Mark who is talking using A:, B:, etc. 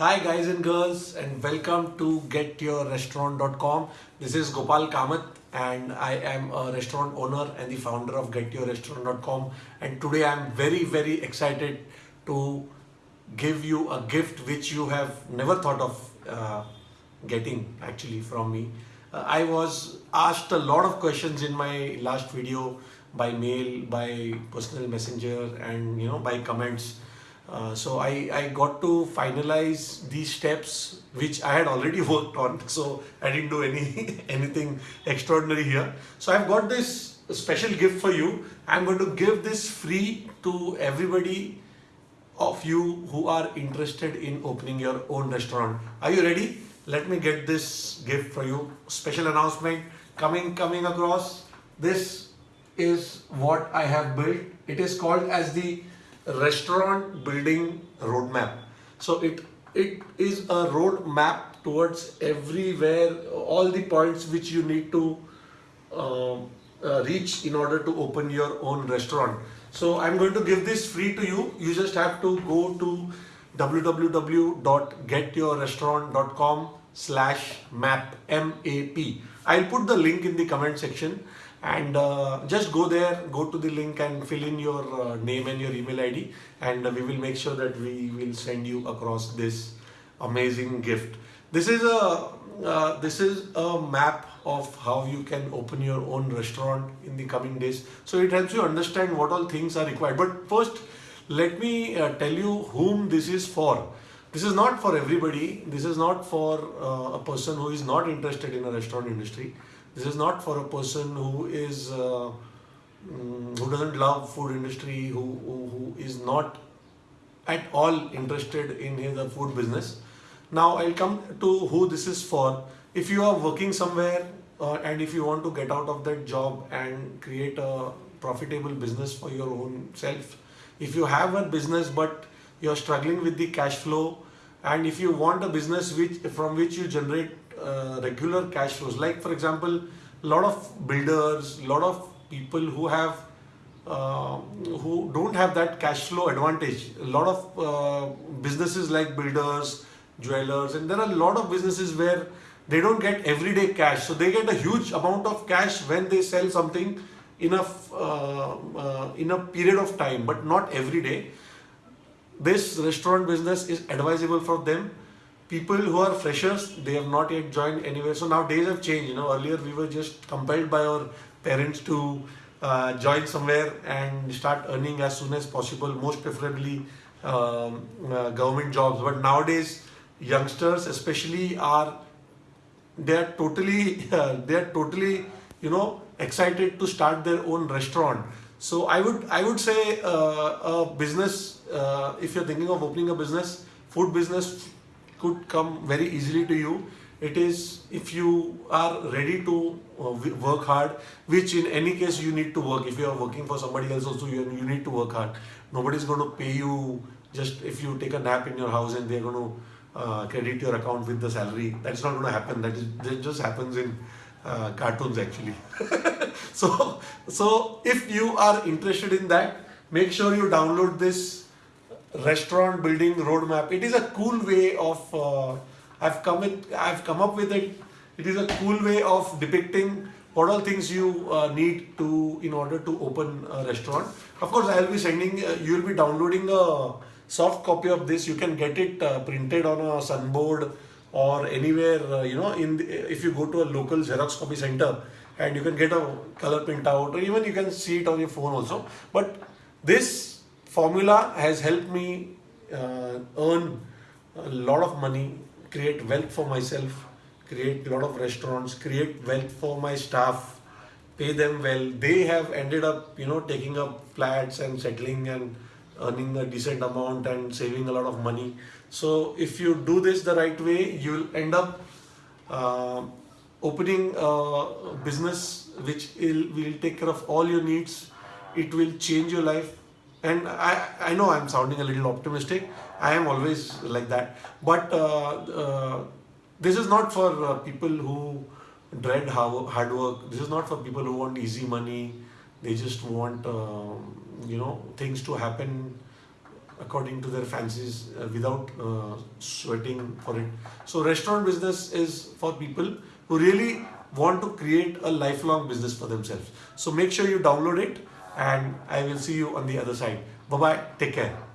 A: Hi guys and girls and welcome to getyourrestaurant.com. This is Gopal Kamath and I am a restaurant owner and the founder of getyourrestaurant.com and today I am very very excited to give you a gift which you have never thought of uh, getting actually from me. Uh, I was asked a lot of questions in my last video by mail, by personal messenger and you know by comments uh, so I, I got to finalize these steps which I had already worked on. So I didn't do any anything extraordinary here. So I've got this special gift for you. I'm going to give this free to everybody of you who are interested in opening your own restaurant. Are you ready? Let me get this gift for you. Special announcement coming coming across. This is what I have built. It is called as the restaurant building roadmap. So it it is a roadmap towards everywhere, all the points which you need to uh, uh, reach in order to open your own restaurant. So I'm going to give this free to you. You just have to go to www.getyourrestaurant.com slash map M-A-P. I'll put the link in the comment section and uh, just go there go to the link and fill in your uh, name and your email id and uh, we will make sure that we will send you across this amazing gift. This is a uh, this is a map of how you can open your own restaurant in the coming days. So it helps you understand what all things are required. But first let me uh, tell you whom this is for. This is not for everybody. This is not for uh, a person who is not interested in a restaurant industry this is not for a person who is uh, mm, who doesn't love food industry, who, who, who is not at all interested in the food business. Now I'll come to who this is for. If you are working somewhere uh, and if you want to get out of that job and create a profitable business for your own self, if you have a business but you're struggling with the cash flow and if you want a business which from which you generate uh, regular cash flows. Like for example, a lot of builders, a lot of people who have uh, who don't have that cash flow advantage. A lot of uh, businesses like builders, jewelers, and there are a lot of businesses where they don't get everyday cash. So they get a huge amount of cash when they sell something in a uh, uh, in a period of time, but not every day. This restaurant business is advisable for them people who are freshers, they have not yet joined anywhere. So now days have changed. You know, earlier we were just compelled by our parents to uh, join somewhere and start earning as soon as possible, most preferably um, uh, government jobs. But nowadays, youngsters especially are they are totally uh, they are totally you know excited to start their own restaurant. So I would I would say uh, a business uh, if you're thinking of opening a business, food business could come very easily to you. It is if you are ready to uh, work hard, which in any case you need to work. If you are working for somebody else also, you, you need to work hard. nobody is going to pay you just if you take a nap in your house and they're going to uh, credit your account with the salary. That's not going to happen. That, is, that just happens in uh, cartoons actually. so, so if you are interested in that, make sure you download this restaurant building roadmap. It is a cool way of uh, I've come with I've come up with it. It is a cool way of depicting what all things you uh, need to in order to open a restaurant. Of course, I will be sending. Uh, you will be downloading a soft copy of this. You can get it uh, printed on a sunboard or anywhere. Uh, you know, in the, if you go to a local Xerox copy center and you can get a color print out or even you can see it on your phone also. But this formula has helped me uh, earn a lot of money, create wealth for myself, create a lot of restaurants, create wealth for my staff, pay them well. They have ended up, you know, taking up flats and settling and earning a decent amount and saving a lot of money. So if you do this the right way, you'll end up uh, opening a business which will, will take care of all your needs. It will change your life and I, I know I'm sounding a little optimistic. I am always like that. But uh, uh, this is not for uh, people who dread hard work. This is not for people who want easy money. They just want, um, you know, things to happen according to their fancies uh, without uh, sweating for it. So restaurant business is for people who really want to create a lifelong business for themselves. So make sure you download it and I will see you on the other side. Bye-bye. Take care.